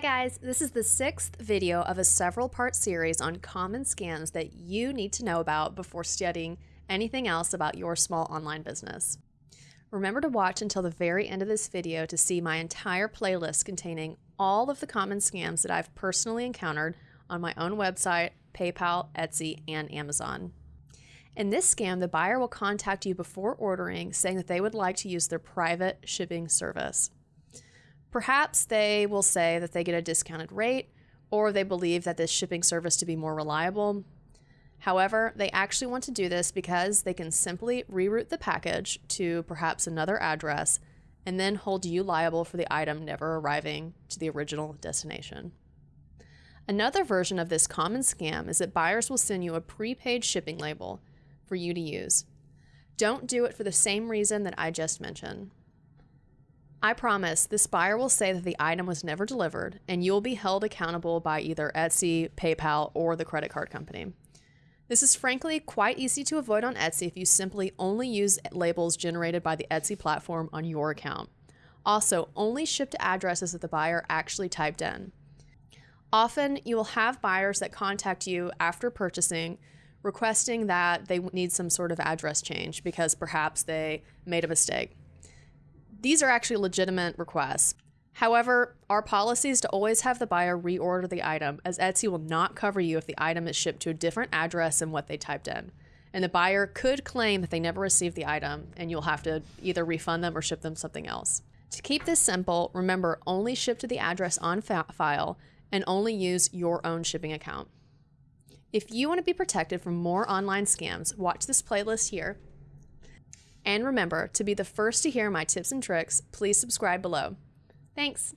guys, this is the sixth video of a several part series on common scams that you need to know about before studying anything else about your small online business. Remember to watch until the very end of this video to see my entire playlist containing all of the common scams that I've personally encountered on my own website, PayPal, Etsy, and Amazon. In this scam, the buyer will contact you before ordering saying that they would like to use their private shipping service. Perhaps they will say that they get a discounted rate or they believe that this shipping service to be more reliable. However, they actually want to do this because they can simply reroute the package to perhaps another address and then hold you liable for the item never arriving to the original destination. Another version of this common scam is that buyers will send you a prepaid shipping label for you to use. Don't do it for the same reason that I just mentioned. I promise this buyer will say that the item was never delivered and you'll be held accountable by either Etsy, PayPal, or the credit card company. This is frankly quite easy to avoid on Etsy if you simply only use labels generated by the Etsy platform on your account. Also, only ship to addresses that the buyer actually typed in. Often, you will have buyers that contact you after purchasing requesting that they need some sort of address change because perhaps they made a mistake. These are actually legitimate requests. However, our policy is to always have the buyer reorder the item, as Etsy will not cover you if the item is shipped to a different address than what they typed in. And the buyer could claim that they never received the item, and you'll have to either refund them or ship them something else. To keep this simple, remember only ship to the address on file and only use your own shipping account. If you want to be protected from more online scams, watch this playlist here and remember, to be the first to hear my tips and tricks, please subscribe below. Thanks.